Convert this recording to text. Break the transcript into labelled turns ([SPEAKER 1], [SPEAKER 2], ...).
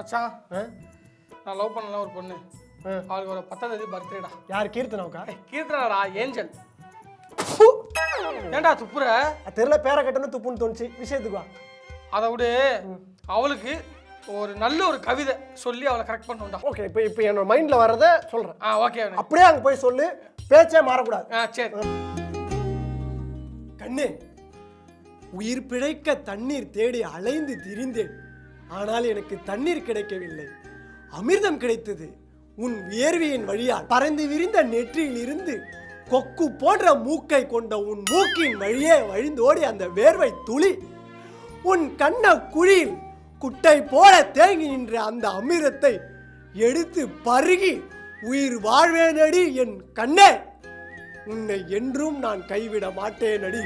[SPEAKER 1] மச்சான்? நான் லவ் பண்ணல ஒரு பொண்ணு. அவளுக்கு ஒரு பத்தாம் தேதி பர்த்டேடா
[SPEAKER 2] யார் கீர்த்தனாவுக்கா
[SPEAKER 1] கீர்த்தனாடா ஏஞ்சல். ஏன்டா துப்புற?
[SPEAKER 2] தெரியல பேரை கட்டணும் துப்புன்னு தோணுச்சு. விஷயத்துக்கு வா.
[SPEAKER 1] அதை விடு. அவளுக்கு ஒரு நல்ல ஒரு கவிதை சொல்லி அவளை கரெக்ட் பண்ணுண்டா
[SPEAKER 2] ஓகே இப்போ இப்போ என்னோட மைண்டில் வர்றதை சொல்கிறேன்
[SPEAKER 1] ஆ ஓகே
[SPEAKER 2] அப்படியே அங்கே போய் சொல்லு. பேச்சே மாறக்கூடாது.
[SPEAKER 1] ஆ சரி.
[SPEAKER 2] கண்ணே உயிர் பிழைக்க தண்ணீர் தேடி அலைந்து திரிந்தேன். ஆனால் எனக்கு தண்ணீர் கிடைக்கவில்லை. அமிர்தம் கிடைத்தது. உன் வியர்வையின் வழியால் பறந்து விரிந்த நெற்றியில் இருந்து கொக்கு போன்ற மூக்கை கொண்ட உன் மூக்கின் வழியே வழிந்தோடி அந்த வேர்வை துளி. உன் கண்ண குழியில் குட்டை போல தேங்கி நின்ற அந்த அமிர்தத்தை எடுத்து பருகி உயிர் வாழ்வேனடி என் கண்ணே. உன்னை என்றும் நான் கைவிட மாட்டேனடி.